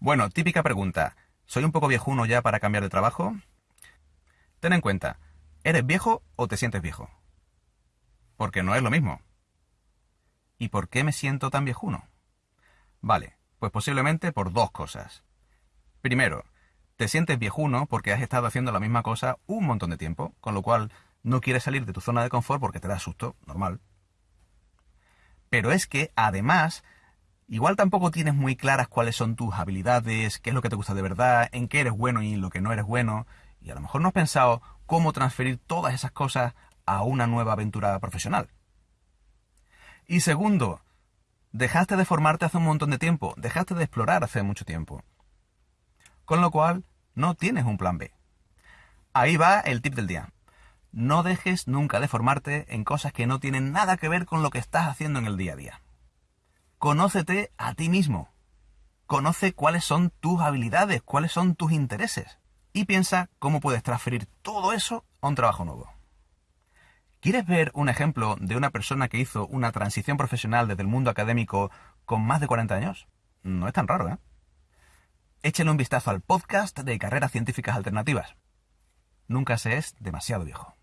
Bueno, típica pregunta. ¿Soy un poco viejuno ya para cambiar de trabajo? Ten en cuenta, ¿eres viejo o te sientes viejo? Porque no es lo mismo. ¿Y por qué me siento tan viejuno? Vale, pues posiblemente por dos cosas. Primero, te sientes viejuno porque has estado haciendo la misma cosa un montón de tiempo, con lo cual no quieres salir de tu zona de confort porque te da susto, normal. Pero es que, además, igual tampoco tienes muy claras cuáles son tus habilidades, qué es lo que te gusta de verdad, en qué eres bueno y en lo que no eres bueno, y a lo mejor no has pensado cómo transferir todas esas cosas a una nueva aventura profesional. Y segundo, dejaste de formarte hace un montón de tiempo, dejaste de explorar hace mucho tiempo. Con lo cual, no tienes un plan B. Ahí va el tip del día. No dejes nunca de formarte en cosas que no tienen nada que ver con lo que estás haciendo en el día a día. Conócete a ti mismo. Conoce cuáles son tus habilidades, cuáles son tus intereses. Y piensa cómo puedes transferir todo eso a un trabajo nuevo. ¿Quieres ver un ejemplo de una persona que hizo una transición profesional desde el mundo académico con más de 40 años? No es tan raro, ¿eh? Échale un vistazo al podcast de Carreras Científicas Alternativas. Nunca se es demasiado viejo.